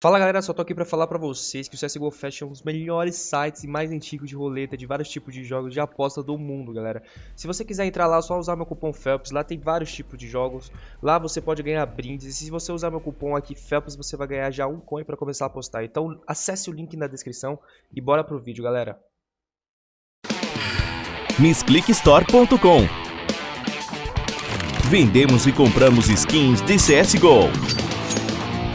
Fala galera, só tô aqui pra falar pra vocês que o CSGO Fest é um dos melhores sites e mais antigos de roleta de vários tipos de jogos de aposta do mundo, galera. Se você quiser entrar lá, é só usar meu cupom FELPS, lá tem vários tipos de jogos, lá você pode ganhar brindes, e se você usar meu cupom aqui FELPS, você vai ganhar já um coin pra começar a apostar. Então acesse o link na descrição e bora pro vídeo, galera. MissClickStore.com Vendemos e compramos skins de CSGO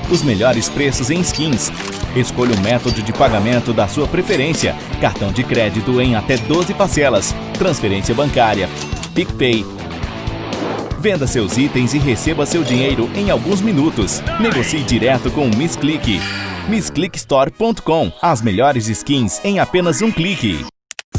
os melhores preços em skins. Escolha o método de pagamento da sua preferência. Cartão de crédito em até 12 parcelas. Transferência bancária. PicPay. Venda seus itens e receba seu dinheiro em alguns minutos. Negocie direto com o Miss Click. MissClickStore.com As melhores skins em apenas um clique.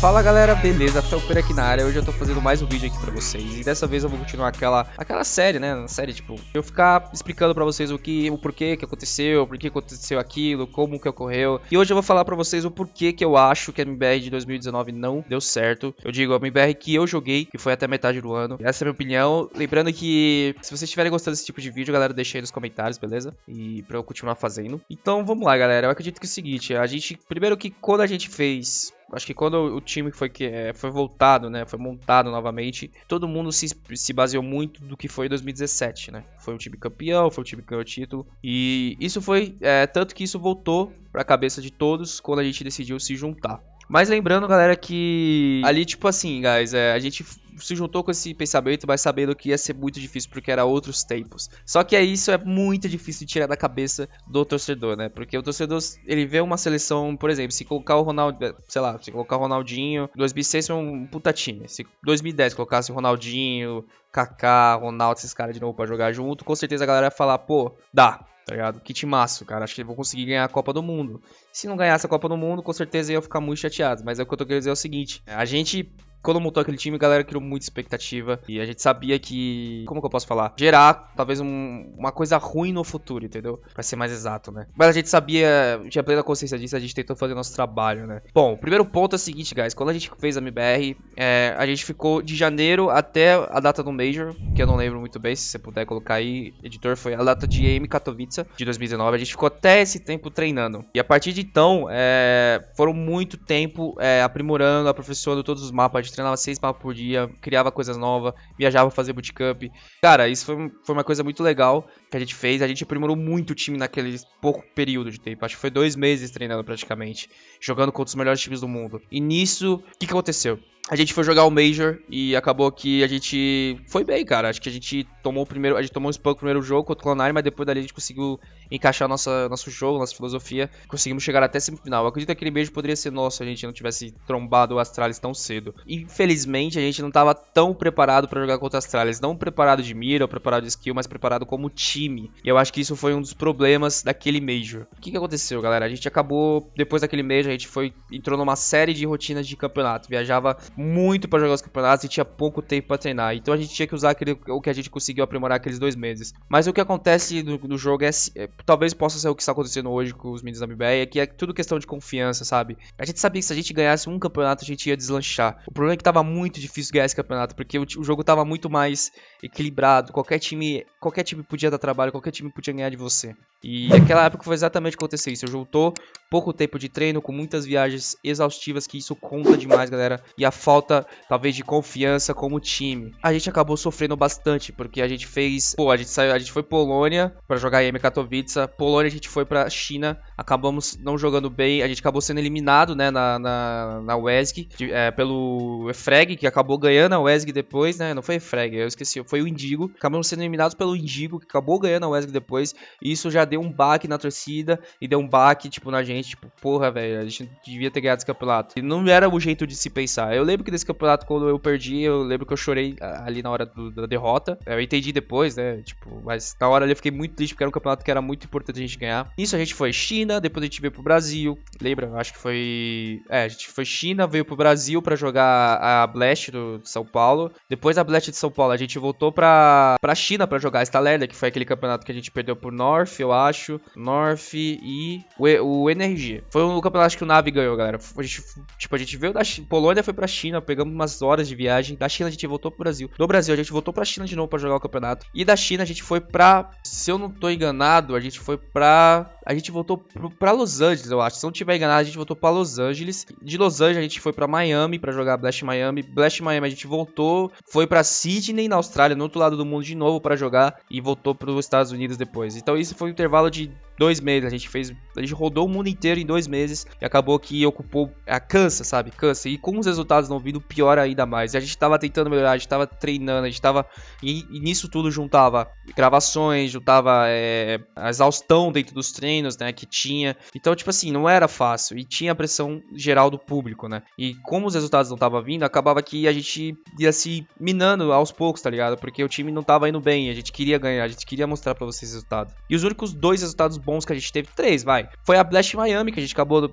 Fala galera, beleza? Felper aqui na área. Hoje eu tô fazendo mais um vídeo aqui pra vocês. E dessa vez eu vou continuar aquela, aquela série, né? Uma série, tipo, eu ficar explicando pra vocês o que, o porquê que aconteceu, por que aconteceu aquilo, como que ocorreu. E hoje eu vou falar pra vocês o porquê que eu acho que a MBR de 2019 não deu certo. Eu digo, a MBR que eu joguei, que foi até metade do ano. Essa é a minha opinião. Lembrando que se vocês estiverem gostando desse tipo de vídeo, galera, deixa aí nos comentários, beleza? E pra eu continuar fazendo. Então vamos lá, galera. Eu acredito que é o seguinte, a gente, primeiro que quando a gente fez acho que quando o time foi, que, é, foi voltado, né, foi montado novamente, todo mundo se, se baseou muito do que foi 2017, né? Foi um time campeão, foi um time que ganhou título. E isso foi, é, tanto que isso voltou para a cabeça de todos quando a gente decidiu se juntar. Mas lembrando, galera, que ali, tipo assim, guys, é, a gente se juntou com esse pensamento, mas sabendo que ia ser muito difícil porque era outros tempos. Só que é isso é muito difícil de tirar da cabeça do torcedor, né? Porque o torcedor, ele vê uma seleção, por exemplo, se colocar o Ronaldo, sei lá, se colocar o Ronaldinho, 2006 foi um puta time. Se 2010 colocasse o Ronaldinho, Kaká, Ronaldo, esses caras de novo para jogar junto, com certeza a galera ia falar, pô, dá, tá ligado? Que timaço, cara. Acho que vão conseguir ganhar a Copa do Mundo. Se não ganhasse a Copa do Mundo, com certeza ia ficar muito chateado. Mas é o que eu tô querendo dizer é o seguinte: a gente quando montou aquele time, a galera criou muita expectativa. E a gente sabia que. Como que eu posso falar? Gerar talvez um, uma coisa ruim no futuro, entendeu? Pra ser mais exato, né? Mas a gente sabia, tinha plena consciência disso, a gente tentou fazer nosso trabalho, né? Bom, o primeiro ponto é o seguinte, guys. Quando a gente fez a MBR, é, a gente ficou de janeiro até a data do Major, que eu não lembro muito bem, se você puder colocar aí, editor, foi a data de EM Katowice de 2019. A gente ficou até esse tempo treinando. E a partir de então, é, foram muito tempo é, aprimorando, aperfeiçoando todos os mapas treinava seis mapas por dia, criava coisas novas, viajava fazer bootcamp. Cara, isso foi, foi uma coisa muito legal que a gente fez. A gente aprimorou muito o time naquele pouco período de tempo. Acho que foi dois meses treinando praticamente, jogando contra os melhores times do mundo. E nisso, o que, que aconteceu? A gente foi jogar o Major e acabou que a gente foi bem, cara. Acho que a gente tomou o primeiro, a gente tomou um spam no primeiro jogo contra o Clonari, mas depois dali a gente conseguiu encaixar nossa, nosso jogo, nossa filosofia. Conseguimos chegar até semifinal. Eu acredito que aquele Major poderia ser nosso se a gente não tivesse trombado o Astralis tão cedo. Infelizmente, a gente não estava tão preparado para jogar contra o Astralis. Não preparado de mira ou preparado de skill, mas preparado como time. E eu acho que isso foi um dos problemas daquele Major. O que, que aconteceu, galera? A gente acabou, depois daquele Major, a gente foi entrou numa série de rotinas de campeonato. Viajava muito para jogar os campeonatos e tinha pouco tempo para treinar. Então a gente tinha que usar aquele, o que a gente conseguiu aprimorar aqueles dois meses. Mas o que acontece no, no jogo é, é, talvez possa ser o que está acontecendo hoje com os meninos da MBR, é que é tudo questão de confiança, sabe? A gente sabia que se a gente ganhasse um campeonato a gente ia deslanchar. O problema é que tava muito difícil ganhar esse campeonato, porque o, o jogo tava muito mais equilibrado. Qualquer time, qualquer time podia dar trabalho, qualquer time podia ganhar de você. E naquela época foi exatamente o que aconteceu isso. Juntou pouco tempo de treino com muitas viagens exaustivas, que isso conta demais, galera. E a falta talvez, de confiança como time. A gente acabou sofrendo bastante, porque a gente fez. Pô, a gente saiu, a gente foi Polônia para jogar em Katowice. Polônia a gente foi pra China, acabamos não jogando bem. A gente acabou sendo eliminado, né, na, na, na WESG, de, é, pelo Efreg, que acabou ganhando a WESG depois, né? Não foi Efreg, eu esqueci, foi o Indigo. Acabamos sendo eliminados pelo Indigo, que acabou ganhando a WESG depois. E isso já deu um baque na torcida e deu um baque, tipo, na gente. Tipo, porra, velho, a gente devia ter ganhado esse campeonato. E não era o jeito de se pensar. Eu lembro que desse campeonato, quando eu perdi, eu lembro que eu chorei ali na hora do, da derrota. Eu entendi depois, né? Tipo, mas na hora ali eu fiquei muito triste, porque era um campeonato que era muito importante a gente ganhar. Isso a gente foi China, depois a gente veio pro Brasil. Lembra? Acho que foi. É, a gente foi China, veio pro Brasil para jogar a Blast do, São Paulo. Depois da Blast de São Paulo, a gente voltou pra, pra China para jogar a Stalerda, que foi aquele campeonato que a gente perdeu por North, eu acho. North e o, o Energia. Foi o campeonato que o Navi ganhou, galera. A gente, tipo, a gente veio da Polônia, foi pra China China, pegamos umas horas de viagem. Da China a gente voltou pro Brasil. Do Brasil a gente voltou pra China de novo pra jogar o campeonato. E da China a gente foi pra. Se eu não tô enganado, a gente foi pra. A gente voltou pro, pra Los Angeles, eu acho. Se não tiver enganado, a gente voltou pra Los Angeles. De Los Angeles a gente foi pra Miami pra jogar Blast Miami. Blast Miami a gente voltou. Foi pra Sydney, na Austrália, no outro lado do mundo de novo pra jogar. E voltou pros Estados Unidos depois. Então isso foi um intervalo de dois meses. A gente fez. A gente rodou o mundo inteiro em dois meses. E acabou que ocupou. A cansa, sabe? Cansa. E com os resultados não vindo, pior ainda mais. E a gente tava tentando melhorar, a gente tava treinando, a gente tava. E, e nisso tudo juntava gravações, juntava é, a exaustão dentro dos treinos, né? Que tinha. Então, tipo assim, não era fácil. E tinha a pressão geral do público, né? E como os resultados não estavam vindo, acabava que a gente ia se minando aos poucos, tá ligado? Porque o time não tava indo bem. A gente queria ganhar, a gente queria mostrar pra vocês resultado. E os únicos dois resultados bons que a gente teve, três, vai. Foi a Blast Miami, que a gente acabou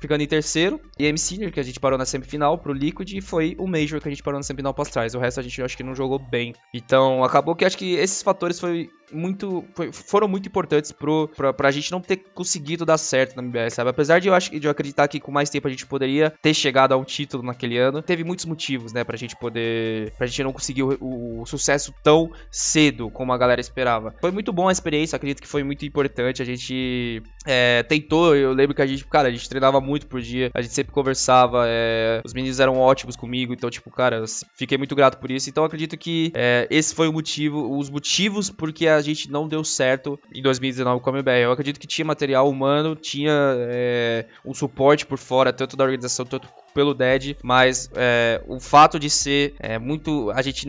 ficando em terceiro. E a M Senior, que a gente parou na semifinal pro Liquid. E foi o Major, que a gente parou na semifinal pós trás. O resto a gente acho que não jogou bem. Então acabou que acho que esses fatores foi muito foi, foram muito importantes pro, pra, pra gente não ter conseguido dar certo na MBS, sabe? Apesar de eu, acho, de eu acreditar que com mais tempo a gente poderia ter chegado a um título naquele ano, teve muitos motivos, né, pra gente poder. pra gente não conseguir o, o, o sucesso tão cedo como a galera esperava. Foi muito bom a experiência, acredito que foi muito importante. A gente é, tentou, eu lembro que a gente, cara, a gente treinava muito por dia, a gente sempre conversava, é, os meninos eram ótimos comigo, então, tipo, cara, fiquei muito grato por isso. Então, acredito que é, esse foi o motivo, os motivos porque a gente não deu certo em 2019 com a MBR. Eu acredito que tinha material humano, tinha é, um suporte por fora, tanto da organização, tanto pelo Dead, mas é, o fato de ser é, muito. A gente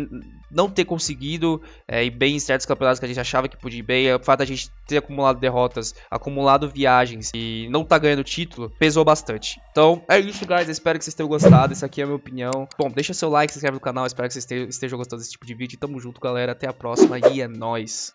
não ter conseguido é, ir bem em certos campeonatos que a gente achava que podia ir bem, o fato de a gente ter acumulado derrotas, acumulado viagens e não tá ganhando título, pesou bastante. Então é isso, guys. espero que vocês tenham gostado. Essa aqui é a minha opinião. Bom, deixa seu like, se inscreve no canal. Espero que vocês estejam gostando desse tipo de vídeo. Tamo junto, galera. Até a próxima e é nóis.